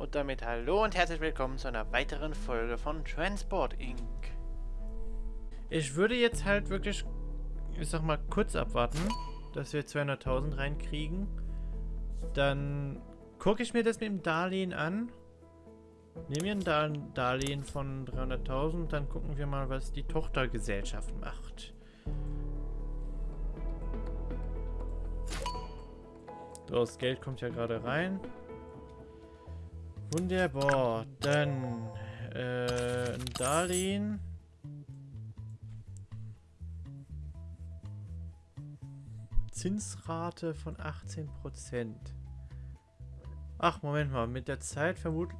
Und damit hallo und herzlich willkommen zu einer weiteren Folge von Transport Inc. Ich würde jetzt halt wirklich, ich sag mal, kurz abwarten, dass wir 200.000 reinkriegen. Dann gucke ich mir das mit dem Darlehen an. Nehmen wir ein Darlehen von 300.000, dann gucken wir mal, was die Tochtergesellschaft macht. So, das Geld kommt ja gerade rein. Wunderbar. Dann äh, ein Darlehen. Zinsrate von 18%. Ach, Moment mal. Mit der Zeit vermutlich...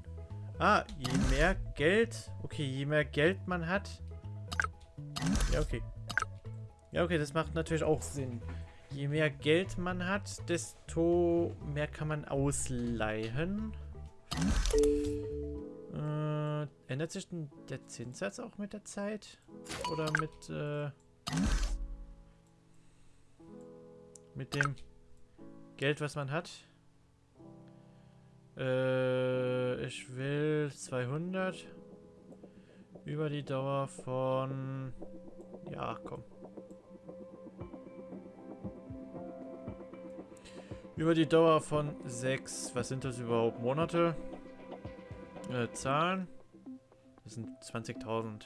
Ah, je mehr Geld... Okay, je mehr Geld man hat... Ja, okay. Ja, okay, das macht natürlich auch Sinn. Je mehr Geld man hat, desto mehr kann man ausleihen. Äh, ändert sich denn der Zinssatz auch mit der Zeit? Oder mit, äh, mit dem Geld, was man hat? Äh, ich will 200 über die Dauer von... Ja, komm. Über die Dauer von sechs, was sind das überhaupt, Monate? Äh, Zahlen? Das sind 20.000.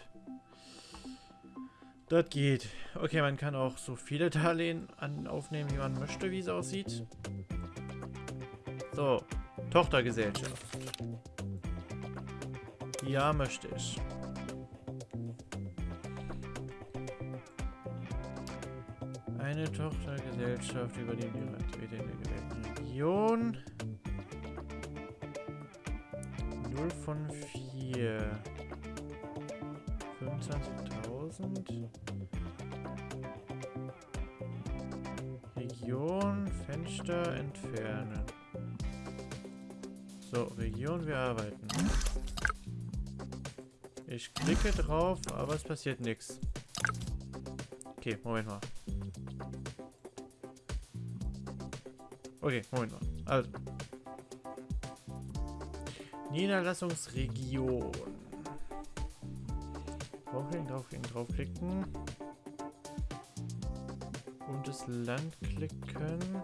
Das geht. Okay, man kann auch so viele Darlehen an, aufnehmen, wie man möchte, wie es aussieht. So, Tochtergesellschaft. Ja, möchte ich. Tochtergesellschaft über Aktivität in der gewählten Region. 0 von 4. 25.000. Region, Fenster entfernen. So, Region, wir arbeiten. Ich klicke drauf, aber es passiert nichts. Okay, Moment mal. Okay, Moment mal. Also. Niederlassungsregion. Draufklicken, draufklicken, draufklicken. Und das Land klicken.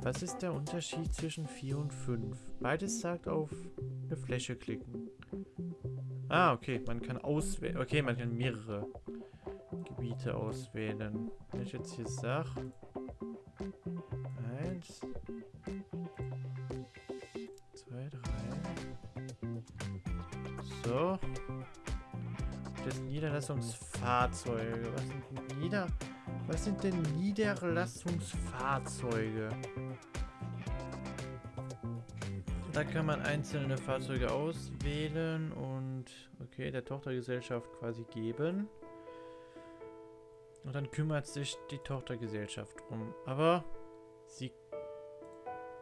Was ist der Unterschied zwischen 4 und 5? Beides sagt auf eine Fläche klicken. Ah, okay, man kann auswählen. Okay, man kann mehrere Gebiete auswählen. Wenn ich jetzt hier sage... Eins... Zwei, drei... So. Das Niederlassungsfahrzeuge. Was sind Nieder... Was sind denn Niederlassungsfahrzeuge? Da kann man einzelne Fahrzeuge auswählen und okay, der Tochtergesellschaft quasi geben. Und dann kümmert sich die Tochtergesellschaft drum. Aber sie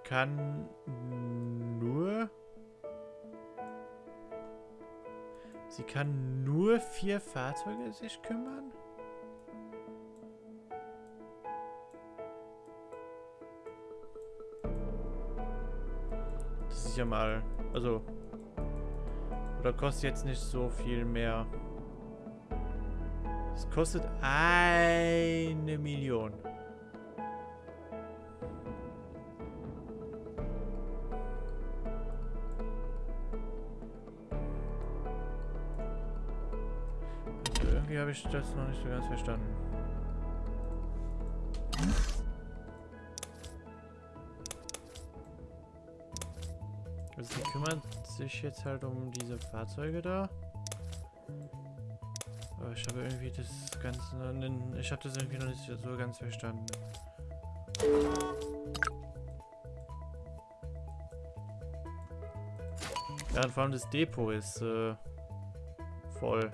kann nur... Sie kann nur vier Fahrzeuge sich kümmern? Das ist ja mal... Also... Oder kostet jetzt nicht so viel mehr. Es kostet eine Million. Irgendwie habe ich das noch nicht so ganz verstanden. Also die kümmern sich jetzt halt um diese Fahrzeuge da. Ich habe irgendwie das Ganze... Ich habe das irgendwie noch nicht so ganz verstanden. Ja, und vor allem das Depot ist äh, voll.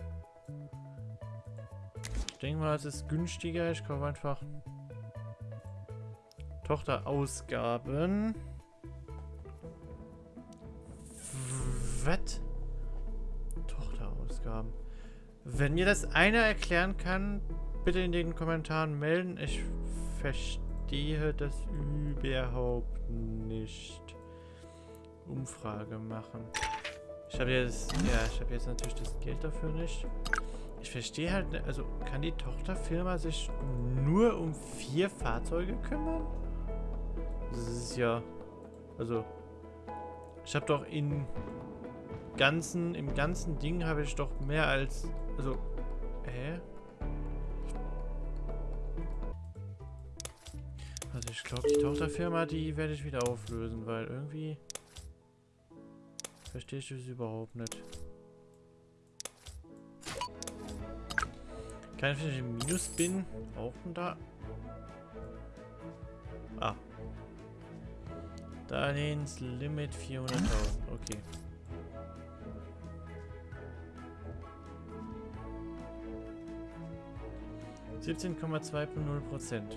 Ich denke mal, es ist günstiger. Ich kaufe einfach Tochterausgaben. Was? Wenn mir das einer erklären kann, bitte in den Kommentaren melden. Ich verstehe das überhaupt nicht. Umfrage machen. Ich habe jetzt, ja, ich habe jetzt natürlich das Geld dafür nicht. Ich verstehe halt, also kann die Tochterfirma sich nur um vier Fahrzeuge kümmern? Das ist ja, also, ich habe doch in ganzen, im ganzen Ding habe ich doch mehr als, also, hä? Also ich glaube, die Tochterfirma, die werde ich wieder auflösen, weil irgendwie verstehe ich das überhaupt nicht. Kann ich vielleicht im Minus bin? Auch da? Ah. Darlehenslimit 400.000. Okay. Siebzehn Komma zwei null Prozent.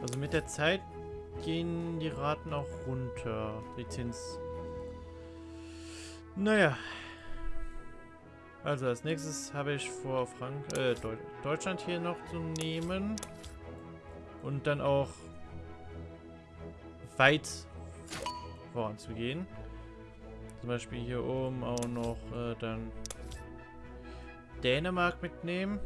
Also mit der Zeit gehen die Raten auch runter. Die Zins. Naja. Also als nächstes habe ich vor, Frank äh, Deut Deutschland hier noch zu nehmen. Und dann auch weit voranzugehen. Zum Beispiel hier oben auch noch äh, dann Dänemark mitnehmen.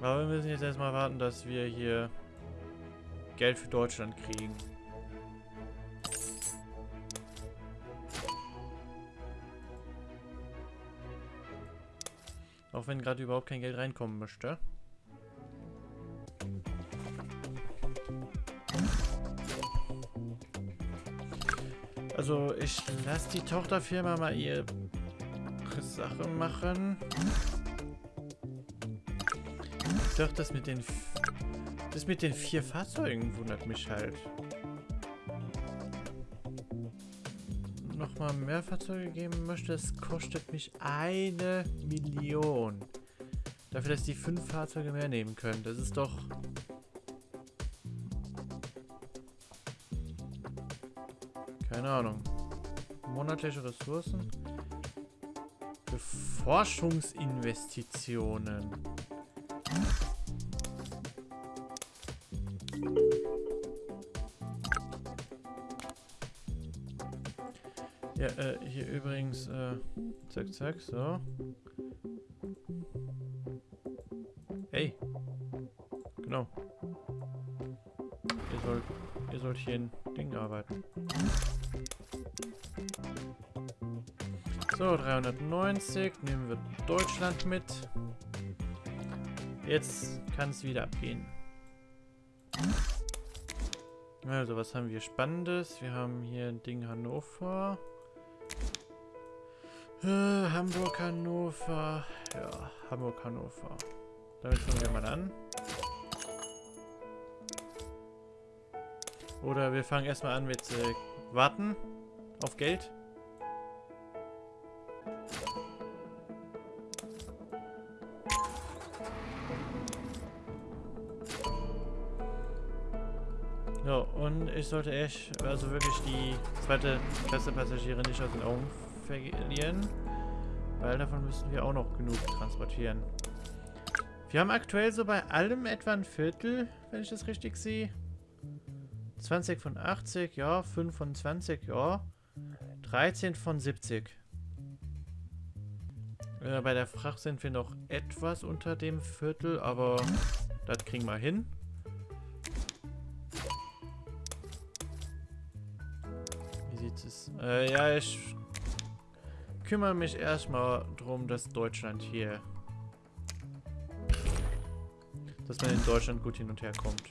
Aber wir müssen jetzt erstmal warten, dass wir hier Geld für Deutschland kriegen. Auch wenn gerade überhaupt kein Geld reinkommen möchte. Ich lasse die Tochterfirma mal ihre Sache machen. Doch, das mit den... Das mit den vier Fahrzeugen wundert mich halt. Nochmal mehr Fahrzeuge geben möchte, das kostet mich eine Million. Dafür, dass die fünf Fahrzeuge mehr nehmen können. Das ist doch... Keine Ahnung. Monatliche Ressourcen. Für Forschungsinvestitionen. Ja, äh, hier übrigens, äh, zack, zack, so. Hey. Genau. Ihr sollt, ihr sollt hier in Ding arbeiten. So, 390. Nehmen wir Deutschland mit. Jetzt kann es wieder abgehen. Also, was haben wir Spannendes? Wir haben hier ein Ding Hannover. Äh, Hamburg, Hannover. Ja, Hamburg, Hannover. Damit fangen wir mal an. Oder wir fangen erstmal an mit äh, Warten auf Geld. So, und ich sollte echt, also wirklich die zweite Klasse Passagiere nicht aus den Augen verlieren. Weil davon müssen wir auch noch genug transportieren. Wir haben aktuell so bei allem etwa ein Viertel, wenn ich das richtig sehe. 20 von 80, ja. 5 von 20, ja. 13 von 70. Äh, bei der Fracht sind wir noch etwas unter dem Viertel, aber das kriegen wir hin. Äh, ja, ich kümmere mich erstmal darum, dass Deutschland hier... Dass man in Deutschland gut hin und her kommt.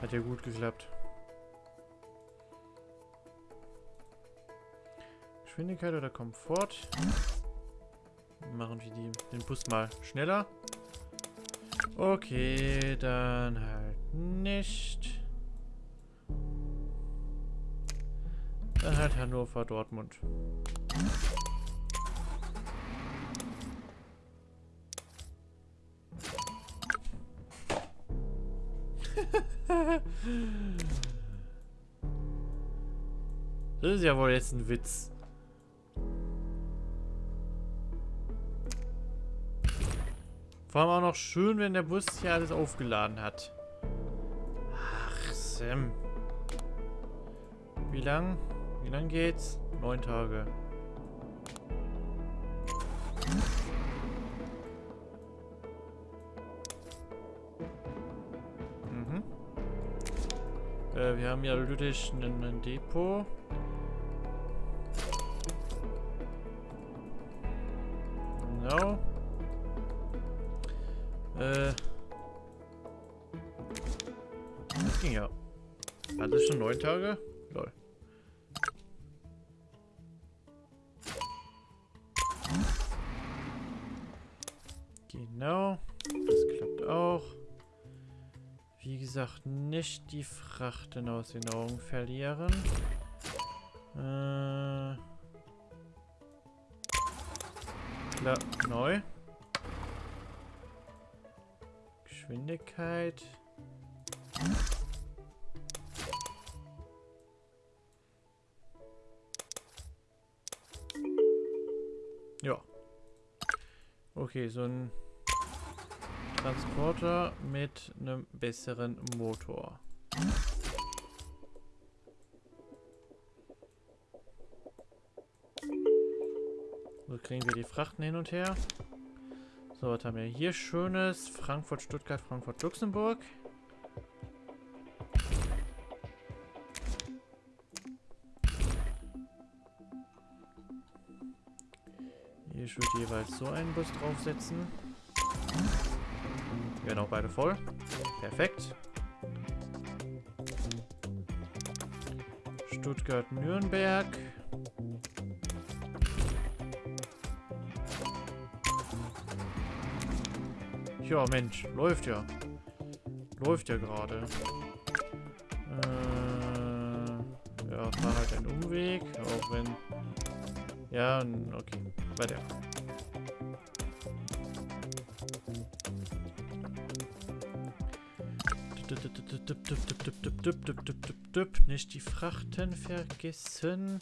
Hat ja gut geklappt. Geschwindigkeit oder Komfort. Machen wir die, den Bus mal schneller. Okay, dann halt nicht. Dann halt Hannover, Dortmund. das ist ja wohl jetzt ein Witz. Vor allem auch noch schön, wenn der Bus hier alles aufgeladen hat. Ach, Sam. Wie lang? Wie lang geht's? Neun Tage. Mhm. Äh, wir haben ja Lüttich ein Depot. Äh. Das ja. Alles schon neun Tage? Lol. Genau. Das klappt auch. Wie gesagt, nicht die Frachten aus den Augen verlieren. Äh. Klar, neu. Geschwindigkeit. Ja. Okay, so ein Transporter mit einem besseren Motor. So kriegen wir die Frachten hin und her. So, was haben wir hier Schönes? Frankfurt, Stuttgart, Frankfurt, Luxemburg. Hier würde jeweils so einen Bus draufsetzen. Genau, beide voll. Perfekt. Stuttgart, Ja, Mensch, läuft ja. Läuft ja gerade. Äh, ja, fahr halt einen Umweg, auch wenn... Ja, okay, weiter. Nicht die Frachten vergessen.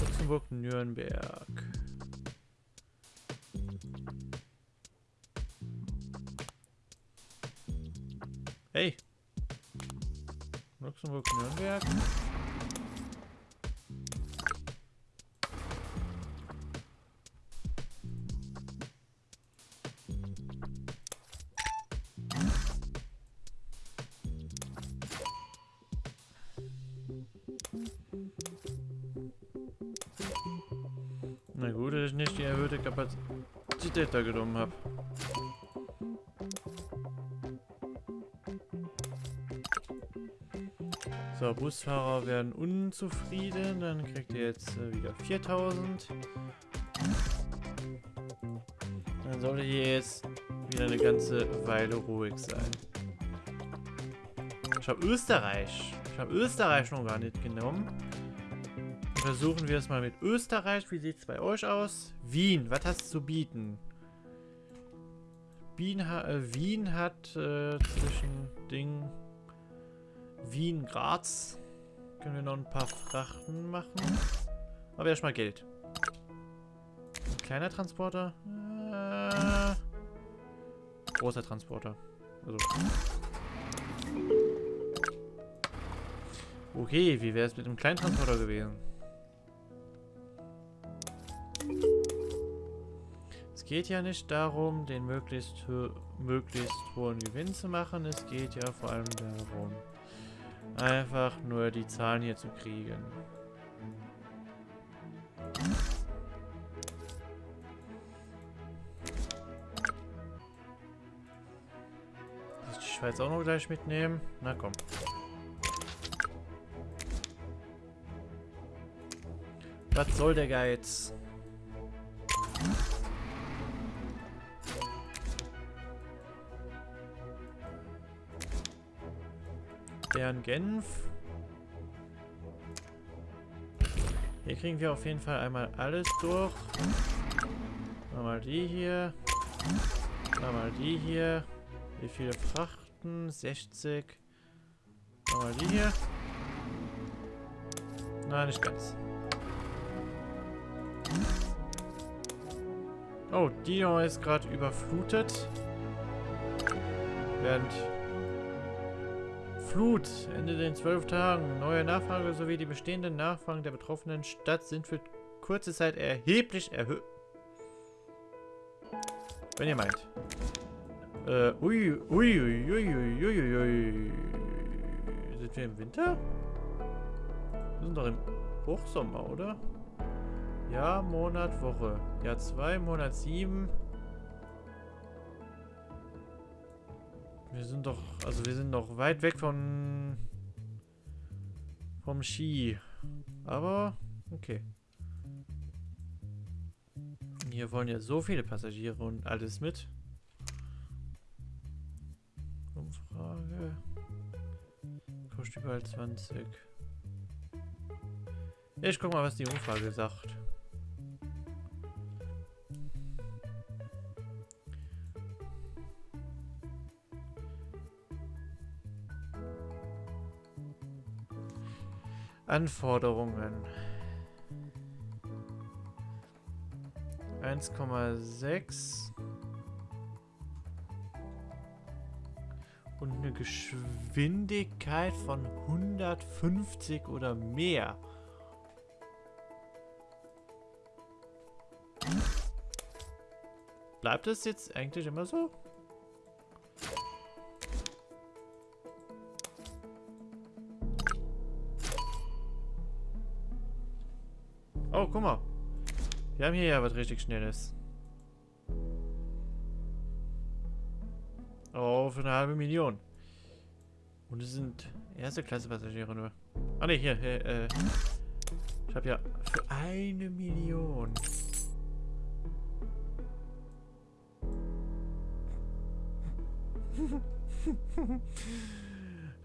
Luxemburg, Nürnberg. Luxemburg, Nürnberg. Na gut, dass ich nicht die erhöhte Kapazität da genommen habe. So, Busfahrer werden unzufrieden. Dann kriegt ihr jetzt äh, wieder 4000. Dann sollte hier jetzt wieder eine ganze Weile ruhig sein. Ich habe Österreich. Ich habe Österreich noch gar nicht genommen. Versuchen wir es mal mit Österreich. Wie sieht es bei euch aus? Wien, was hast du zu bieten? Wien, ha äh, Wien hat äh, zwischen Ding Wien, Graz. Können wir noch ein paar Frachten machen. Aber erstmal Geld. Ein kleiner Transporter. Äh, großer Transporter. Also. Okay, wie wäre es mit einem kleinen Transporter gewesen? Es geht ja nicht darum, den möglichst, möglichst hohen Gewinn zu machen. Es geht ja vor allem darum, Einfach nur die Zahlen hier zu kriegen. Muss die Schweiz auch noch gleich mitnehmen? Na komm. Was soll der Geiz? Bern Genf. Hier kriegen wir auf jeden Fall einmal alles durch. Mal die hier. Mal die hier. Wie viele Frachten? 60. Mal die hier. Nein, nicht ganz. Oh, Dion ist gerade überflutet. Während Flut Ende den zwölf Tagen. Neue Nachfrage sowie die bestehenden Nachfragen der betroffenen Stadt sind für kurze Zeit erheblich erhöht. Wenn ihr meint. Äh, ui, ui, ui, ui, ui, ui, ui. Sind wir im Winter? Wir sind doch im Hochsommer, oder? Jahr, Monat, Woche. Jahr 2, Monat 7. Wir sind doch, also wir sind noch weit weg von vom Ski. Aber, okay. Hier wollen ja so viele Passagiere und alles mit. Umfrage. Kostet überall 20. Ich guck mal, was die Umfrage sagt. Anforderungen. 1,6 und eine Geschwindigkeit von 150 oder mehr. Bleibt es jetzt eigentlich immer so? Guck mal. Wir haben hier ja was richtig Schnelles. Oh, für eine halbe Million. Und es sind erste Klasse Passagiere nur. Ah ne, hier, hier äh, ich habe ja für eine Million.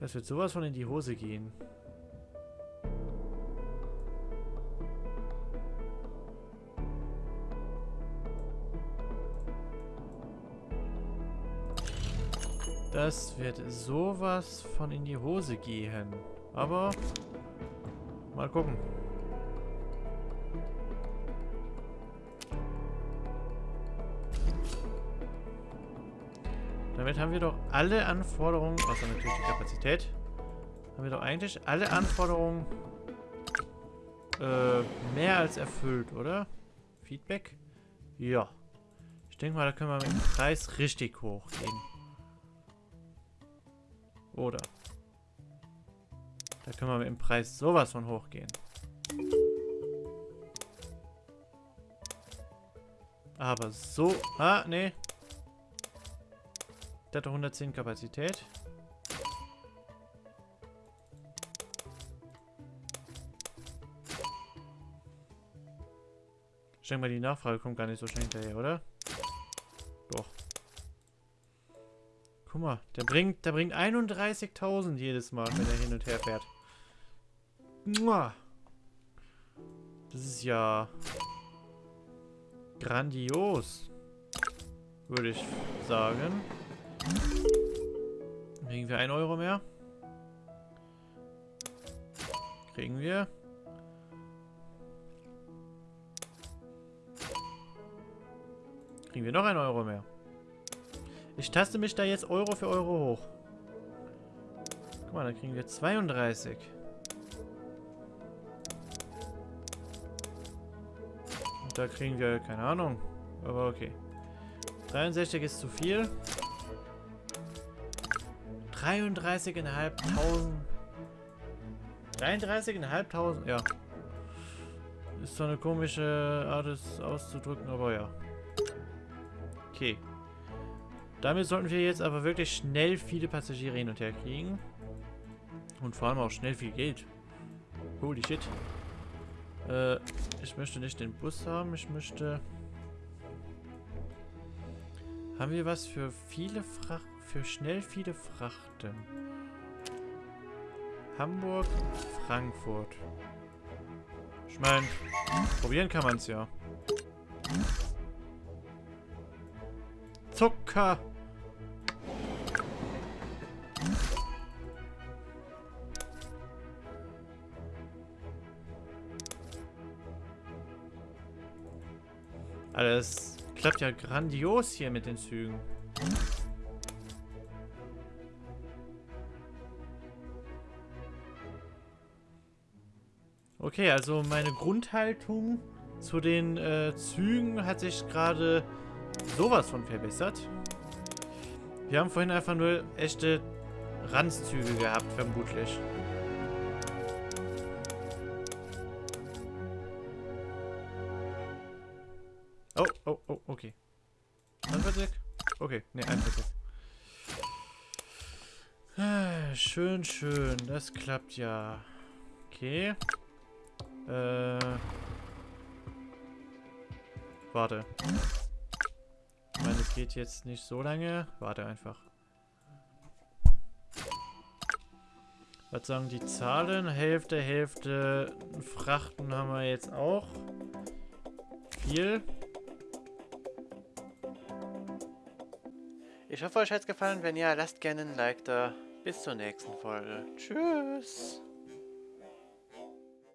Das wird sowas von in die Hose gehen. Das wird sowas von in die Hose gehen. Aber mal gucken. Damit haben wir doch alle Anforderungen, außer natürlich die Kapazität, haben wir doch eigentlich alle Anforderungen äh, mehr als erfüllt, oder? Feedback? Ja. Ich denke mal, da können wir mit dem Preis richtig hochgehen. Oder? Da können wir mit dem Preis sowas von hochgehen. Aber so... Ah, nee. Der hat 110 Kapazität. Ich denke mal, die Nachfrage kommt gar nicht so schnell hinterher, oder? Guck mal, der bringt, der bringt 31.000 jedes Mal, wenn er hin und her fährt. Das ist ja grandios, würde ich sagen. Kriegen wir 1 Euro mehr? Kriegen wir. Kriegen wir noch 1 Euro mehr? Ich taste mich da jetzt Euro für Euro hoch. Guck mal, dann kriegen wir 32. Und da kriegen wir, keine Ahnung. Aber okay. 63 ist zu viel. 33.500. 33.500, ja. Ist so eine komische Art, es auszudrücken, aber ja. Okay. Damit sollten wir jetzt aber wirklich schnell viele Passagiere hin und her kriegen. Und vor allem auch schnell viel Geld. Holy shit. Äh, ich möchte nicht den Bus haben, ich möchte... Haben wir was für viele Fracht... für schnell viele Frachten? Hamburg, Frankfurt. Ich meine, probieren kann man es ja. Zucker! Alles klappt ja grandios hier mit den Zügen. Okay, also meine Grundhaltung zu den äh, Zügen hat sich gerade sowas von verbessert. Wir haben vorhin einfach nur echte Ranzzüge gehabt, vermutlich. Okay. Anfahrtweg? Okay, ne, Anfahrtweg. Ah, schön, schön. Das klappt ja. Okay. Äh. Warte. Ich meine, es geht jetzt nicht so lange. Warte einfach. Was sagen die Zahlen? Hälfte, Hälfte. Frachten haben wir jetzt auch. Viel. Ich hoffe, euch hat es gefallen. Wenn ja, lasst gerne ein Like da. Bis zur nächsten Folge. Tschüss.